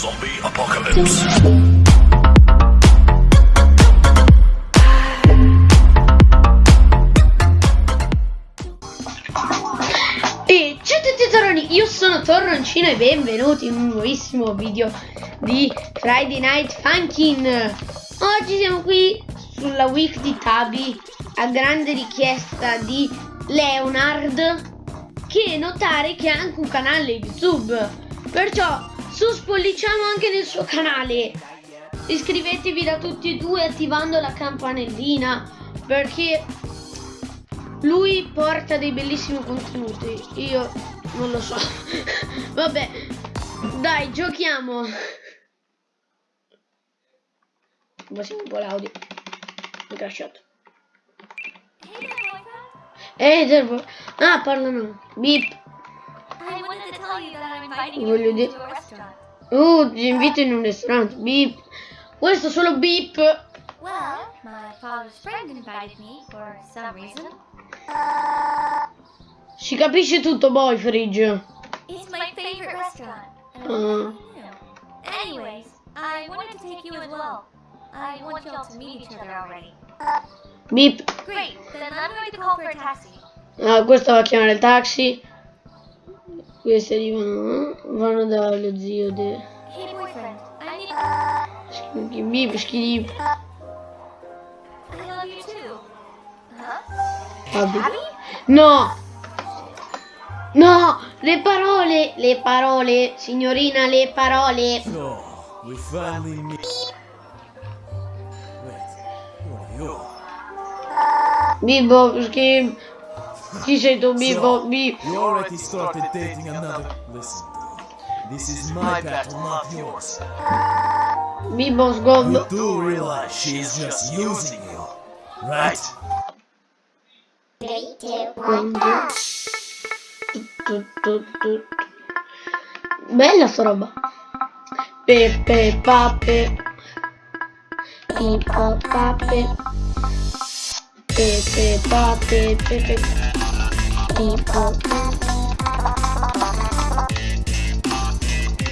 Zombie Apocalypse. E ciao a tutti tesoroni, io sono Torroncino e benvenuti in un nuovissimo video di Friday Night Funkin'. Oggi siamo qui sulla week di Tabi a grande richiesta di Leonard che notare che ha anche un canale YouTube. Perciò su spolliciamo anche nel suo canale. Iscrivetevi da tutti e due attivando la campanellina perché lui porta dei bellissimi contenuti. Io non lo so. Vabbè, dai, giochiamo. Passiamo un po' l'audio. Mi crashato. Ehi, Derbo. Ah, parlano. Beep. Voglio dire. Oh, ti invito in un ristorante. Beep. Questo solo beep. Well, my father's friend invited me for some reason. Si capisce tutto, boy, fridge. It's my favorite restaurant. Uh. you. Anyways, I wanted to take you as well. I want y'all to meet each other already. Beep. Great, then I'm going to call for a taxi. Ah, questo va a chiamare il taxi. Questi arrivano. Vanno dallo zio de. Need Beep? Vabbè. No! No! Le parole! Le parole! Signorina, le parole! Oh, we finally meet. Wait, who are you? Bibbo, schifo. Chi sei tu, Bibbo? Bib. You already started dating another. Listen. This is my battle, not yours. Bibbo, You do realize she is just using you, right? Tu, tu, tu. Bella sta roba. Pepe, pape. Pipa, pape. Pepe, pape, pepe. Pipa.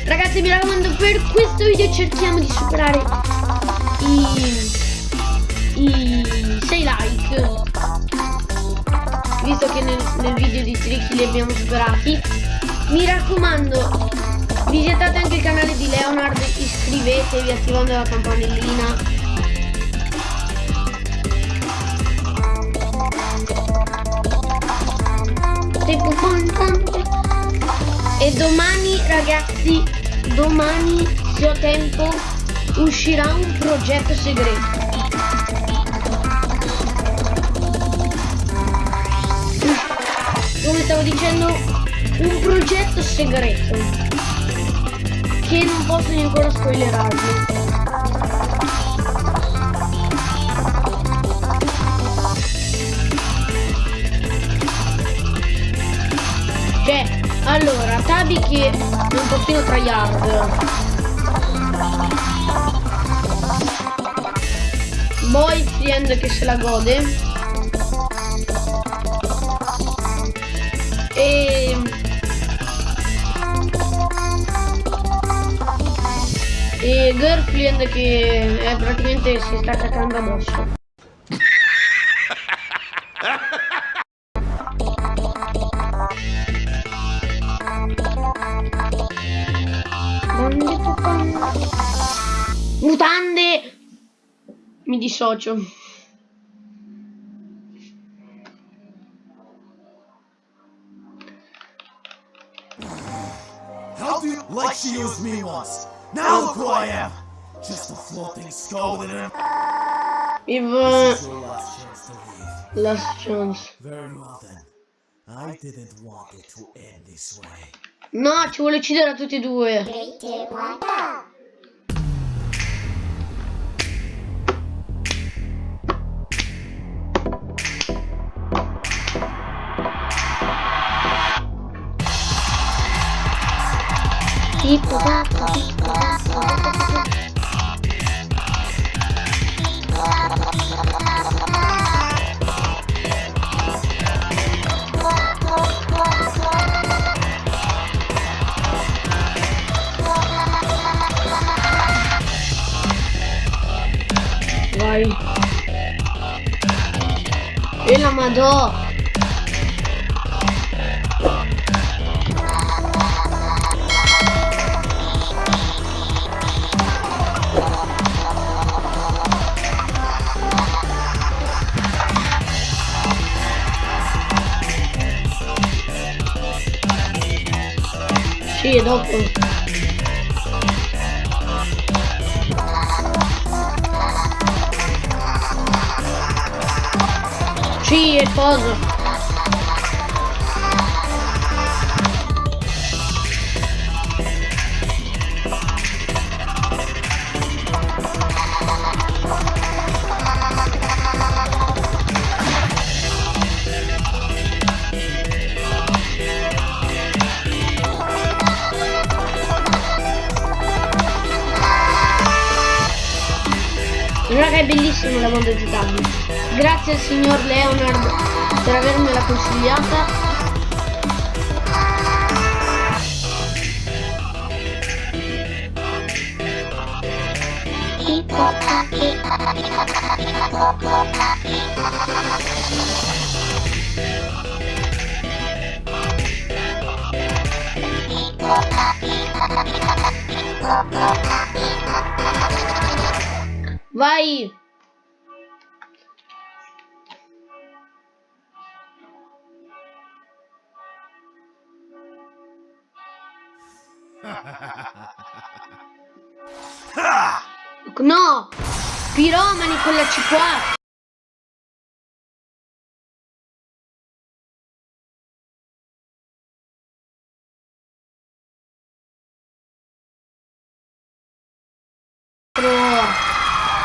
Ragazzi mi raccomando per questo video cerchiamo di superare i, i 6 like. Visto che nel, nel video di Tricky li abbiamo superati. Mi raccomando visitate anche il canale di Leonard iscrivetevi attivando la campanellina Tempo contante. e domani ragazzi domani se ho tempo uscirà un progetto segreto come stavo dicendo, un progetto segreto che non posso ancora spoilerarvi. Tabi che è un pochino tryhard. Boyfriend che se la gode. E... e girlfriend che è praticamente si sta attaccando addosso. mutande mi dissocio How do you like she used me once? Now look who I am! Just a floating skull with an... If... Uh, last chance. Very well then. I didn't want it to end this way. No, ci vuole uccidere a tutti e due. 3, 2, 1, E la madò. Sì, è dopo. Sì, è cosa. Raga è bellissimo la mondo giocabile. Grazie al signor Leonard per avermela consigliata. Vai! No! Piromani con la C qua!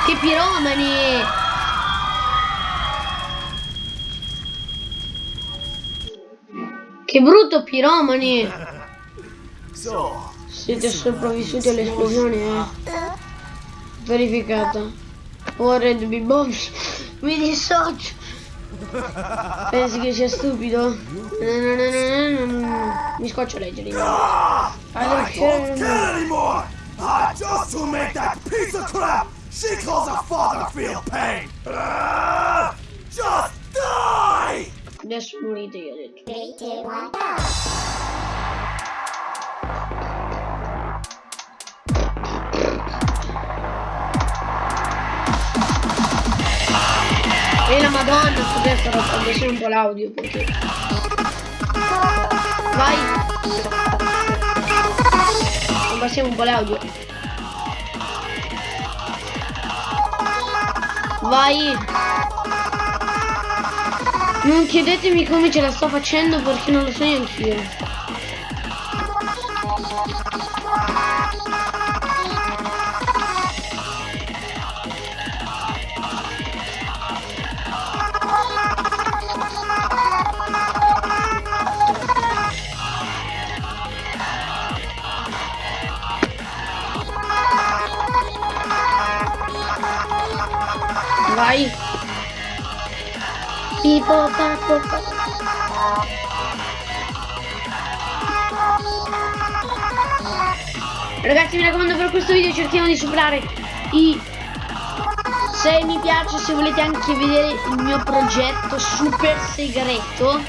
Che piromani! Che brutto piromani! Siete sopravvissuti all'esplosione, eh? Verificata. Ora Red Bob. Mi dissocio. Pensi che sia stupido? Mi scoccio a leggere. Ah, allora, I Mi will make that piece of crap she calls her father feel pain. Uh, just die! Adesso morite io ho detto. 3, 2, 1, E la madonna, scusate, sto abbassando un po' l'audio perché... Vai! Abbassiamo un po' l'audio. Vai! Non chiedetemi come ce la sto facendo perché non lo so neanch'io. Vai! Papo, papo. Ragazzi mi raccomando per questo video cerchiamo di superare i 6 mi piace se volete anche vedere il mio progetto super segreto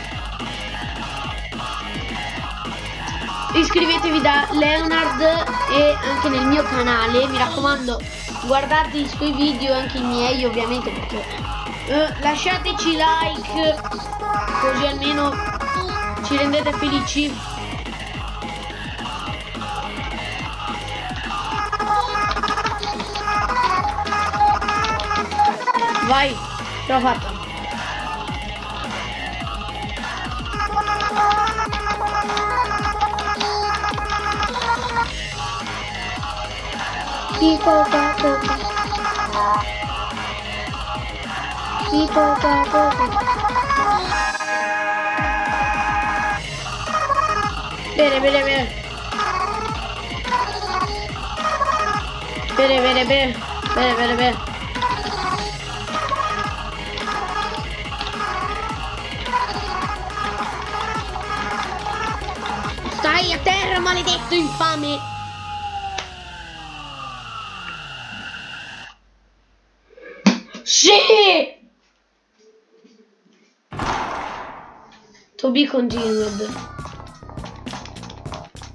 iscrivetevi da Leonard e anche nel mio canale mi raccomando guardate i suoi video anche i miei ovviamente perché eh, lasciateci like così almeno ci rendete felici. Vai ce people got broken. People got broken. Bere, bere, bere. Stai a terra, maledetto infame! Be continued.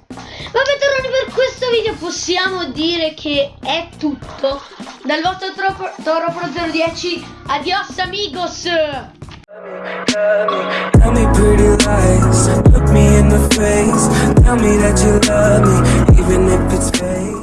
Vabbè Toroni per questo video possiamo dire che è tutto. Dal vostro Toro, Toro Pro 010, adios amigos! Tell me pretty lies, look me in the face. Tell me that you love me, even if it's fake.